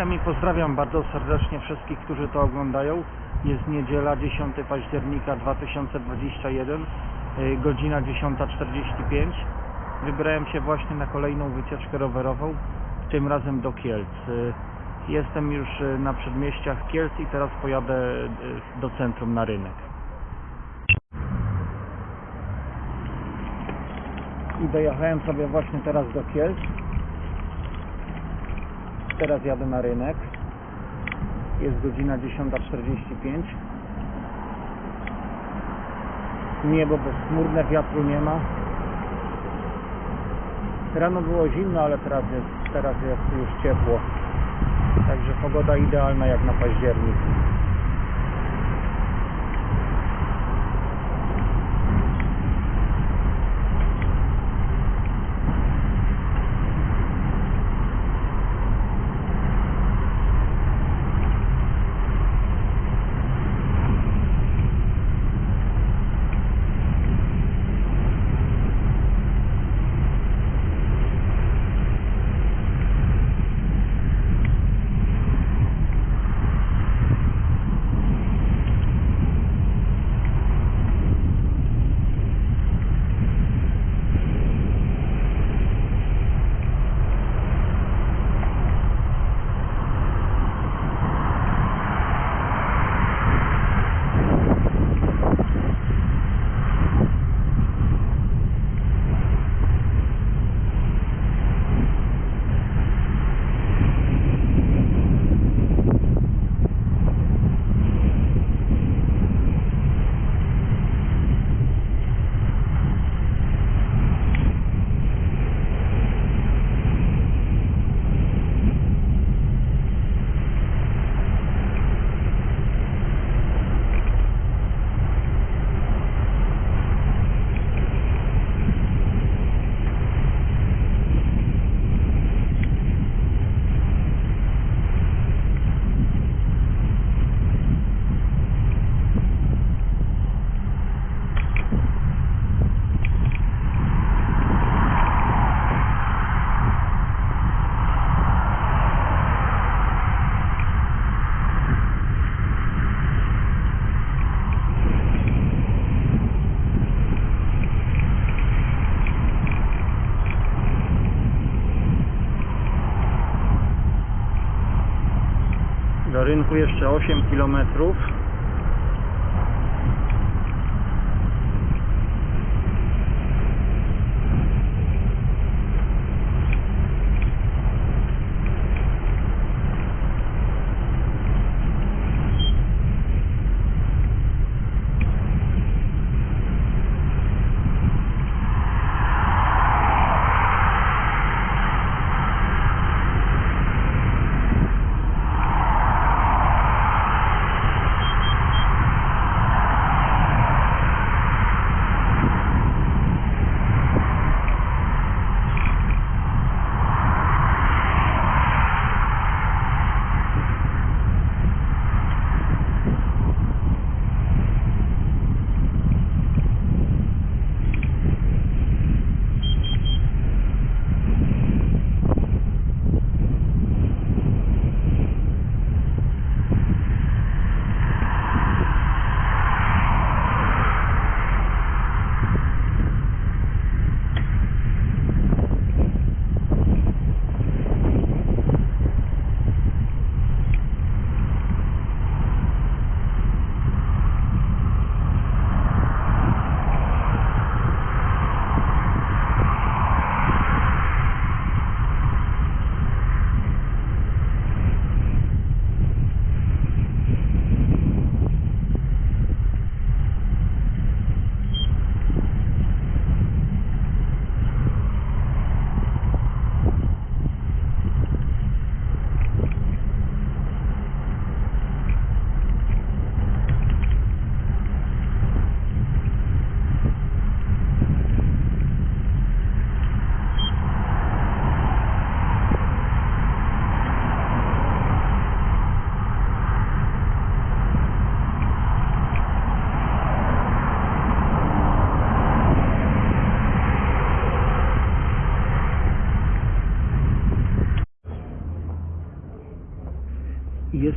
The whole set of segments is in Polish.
Witam i pozdrawiam bardzo serdecznie wszystkich, którzy to oglądają. Jest niedziela 10 października 2021, y, godzina 10.45. Wybrałem się właśnie na kolejną wycieczkę rowerową, tym razem do Kielc. Y, Jestem już y, na przedmieściach Kielc i teraz pojadę do centrum na rynek. I dojechałem sobie właśnie teraz do Kielc. Teraz jadę na rynek. Jest godzina 10.45. Niebo bezchmurne, wiatru nie ma. Rano było zimno, ale teraz jest, teraz jest już ciepło. Także pogoda idealna jak na październik. Rynku jeszcze 8 kilometrów.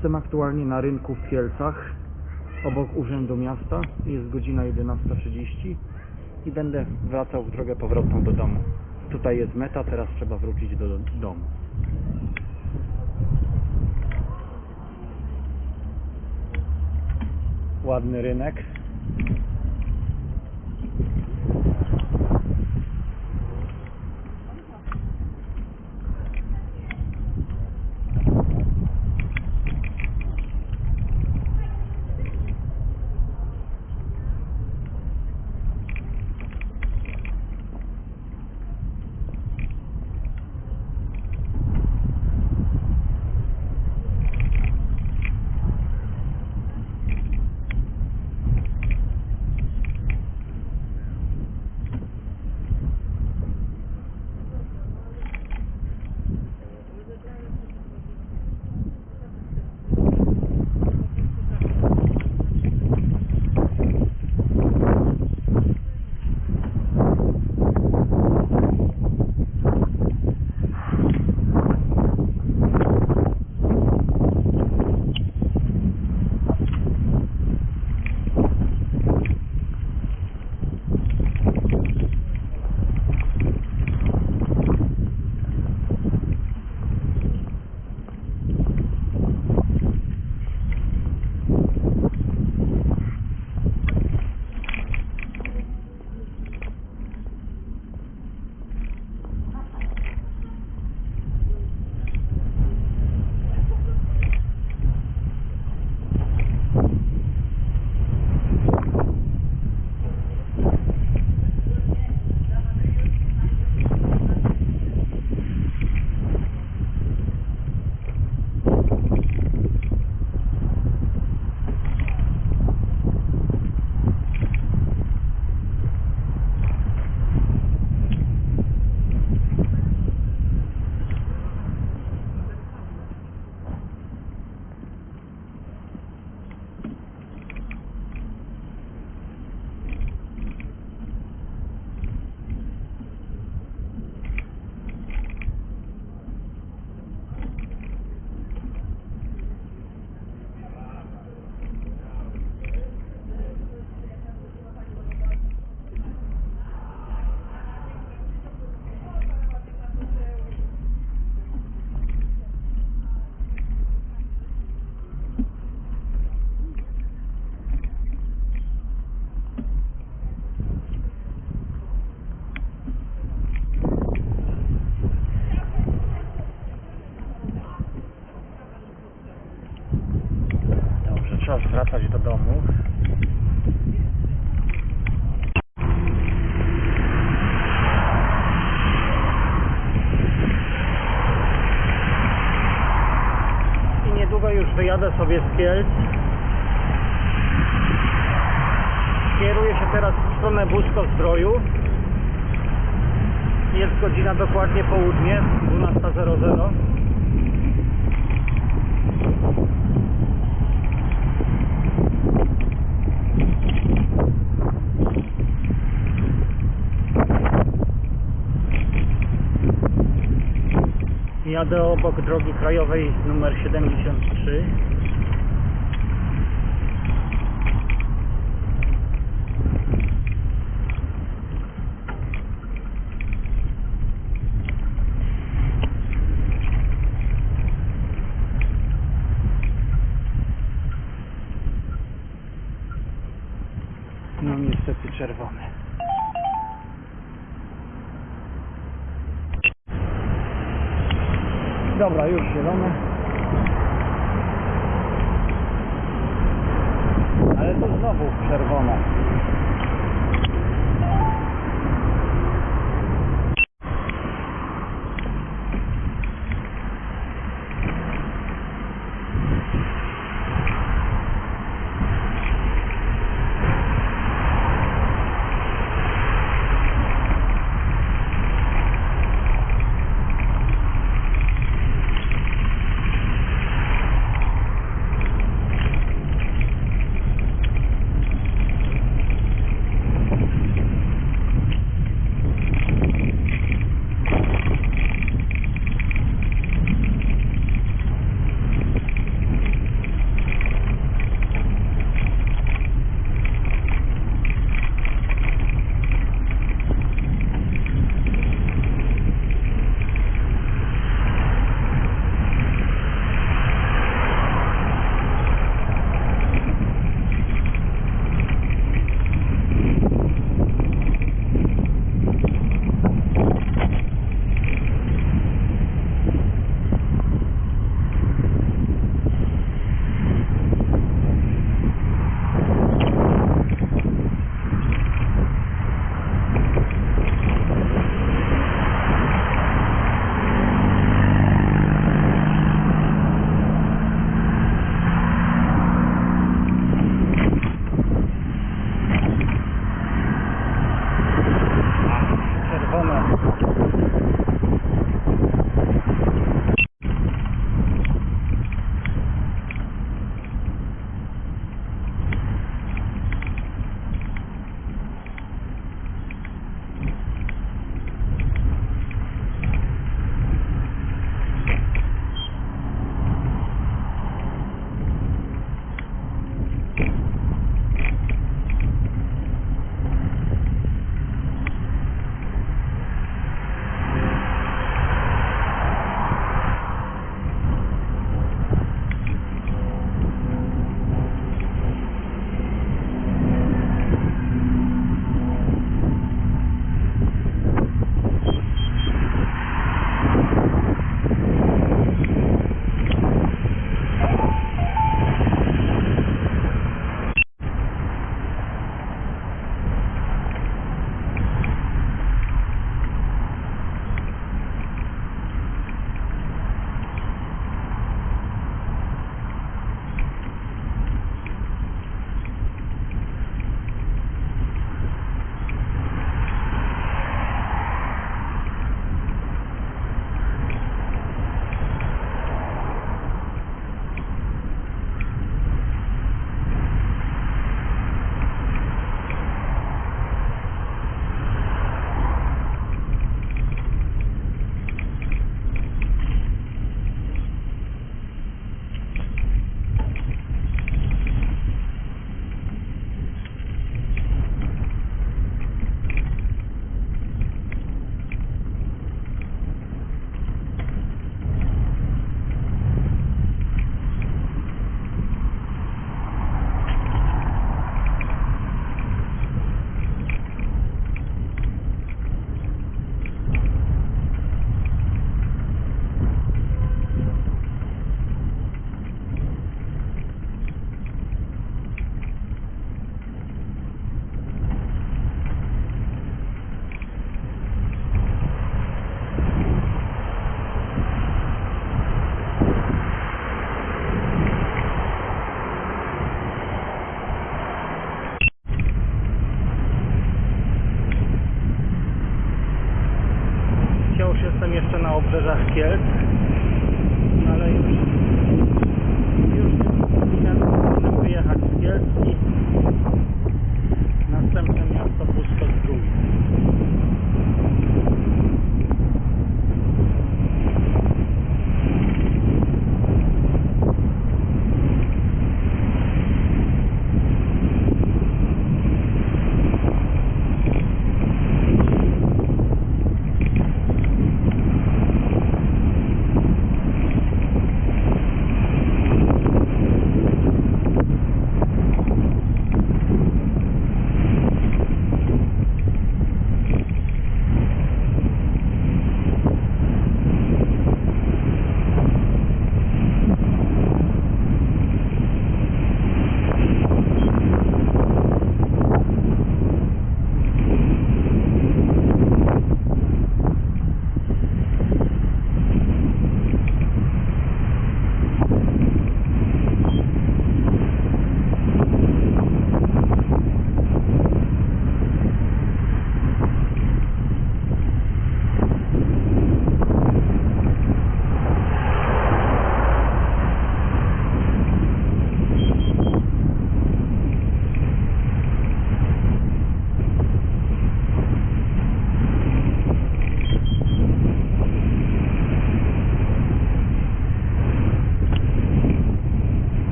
Jestem aktualnie na rynku w Kielcach, obok Urzędu Miasta. Jest godzina 11.30 i będę wracał w drogę powrotną do domu. Tutaj jest meta, teraz trzeba wrócić do, do domu. Ładny rynek. Wracać do domu. I niedługo już wyjadę sobie z Kielc. Kieruję się teraz w stronę Busko Zdroju. Jest godzina dokładnie południe, 12.00. Jadę obok drogi krajowej numer 73. Dobra, już zielone. Ale to znowu czerwona.